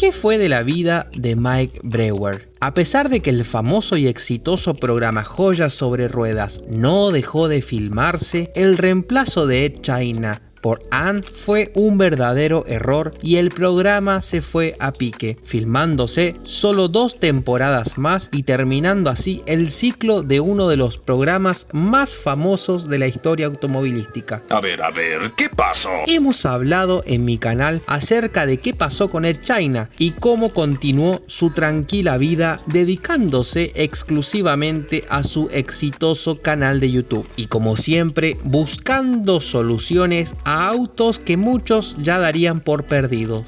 ¿qué fue de la vida de Mike Brewer? A pesar de que el famoso y exitoso programa Joyas sobre Ruedas no dejó de filmarse, el reemplazo de Ed China por Ant fue un verdadero error y el programa se fue a pique, filmándose solo dos temporadas más y terminando así el ciclo de uno de los programas más famosos de la historia automovilística. A ver, a ver, ¿qué pasó? Hemos hablado en mi canal acerca de qué pasó con Ed China y cómo continuó su tranquila vida dedicándose exclusivamente a su exitoso canal de YouTube y como siempre buscando soluciones a autos que muchos ya darían por perdidos.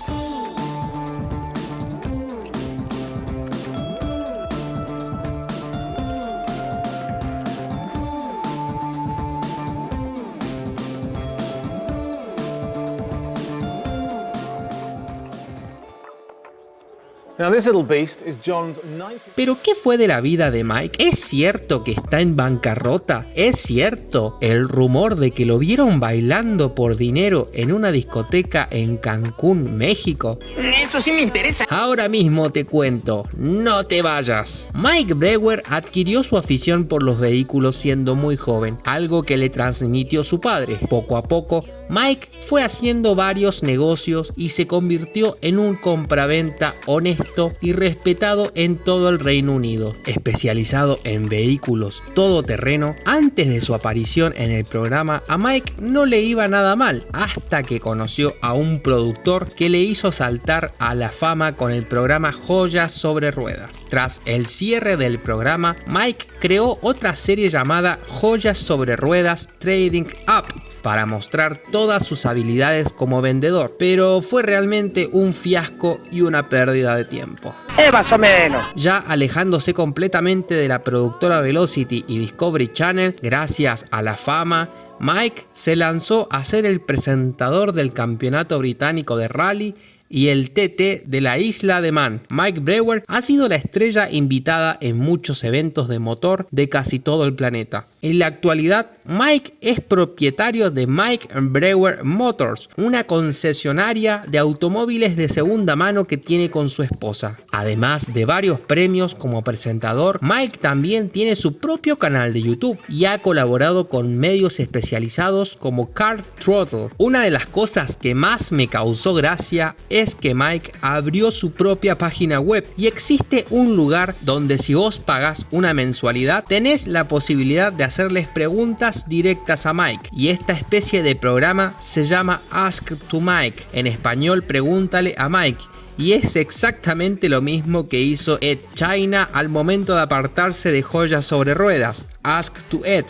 Pero ¿qué fue de la vida de Mike? ¿Es cierto que está en bancarrota? ¿Es cierto el rumor de que lo vieron bailando por dinero en una discoteca en Cancún, México? Eso sí me interesa. Ahora mismo te cuento, no te vayas. Mike Brewer adquirió su afición por los vehículos siendo muy joven, algo que le transmitió su padre. Poco a poco, Mike fue haciendo varios negocios y se convirtió en un compraventa honesto y respetado en todo el Reino Unido. Especializado en vehículos todoterreno, antes de su aparición en el programa a Mike no le iba nada mal, hasta que conoció a un productor que le hizo saltar a la fama con el programa Joyas sobre Ruedas. Tras el cierre del programa, Mike creó otra serie llamada Joyas sobre Ruedas Trading Up, para mostrar todas sus habilidades como vendedor, pero fue realmente un fiasco y una pérdida de tiempo. Eh, más o menos. Ya alejándose completamente de la productora Velocity y Discovery Channel, gracias a la fama, Mike se lanzó a ser el presentador del campeonato británico de rally y el TT de la isla de Man. Mike Brewer ha sido la estrella invitada en muchos eventos de motor de casi todo el planeta. En la actualidad, Mike es propietario de Mike Brewer Motors, una concesionaria de automóviles de segunda mano que tiene con su esposa. Además de varios premios como presentador, Mike también tiene su propio canal de YouTube y ha colaborado con medios especializados como Car Throttle. Una de las cosas que más me causó gracia es que Mike abrió su propia página web y existe un lugar donde si vos pagás una mensualidad tenés la posibilidad de hacerles preguntas directas a Mike. Y esta especie de programa se llama Ask to Mike, en español pregúntale a Mike y es exactamente lo mismo que hizo Ed China al momento de apartarse de joyas sobre ruedas, Ask to Ed.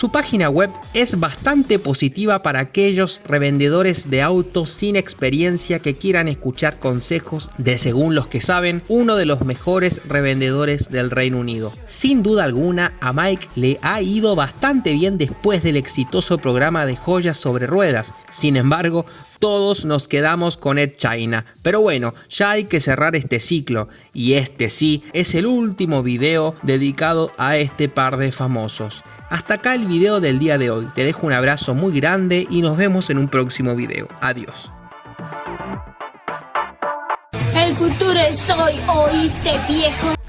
Su página web es bastante positiva para aquellos revendedores de autos sin experiencia que quieran escuchar consejos de según los que saben, uno de los mejores revendedores del Reino Unido. Sin duda alguna, a Mike le ha ido bastante bien después del exitoso programa de joyas sobre ruedas. Sin embargo, todos nos quedamos con Ed China. Pero bueno, ya hay que cerrar este ciclo y este sí es el último video dedicado a este par de famosos. Hasta acá el video del día de hoy. Te dejo un abrazo muy grande y nos vemos en un próximo video. Adiós. El futuro es hoy, ¿oíste viejo?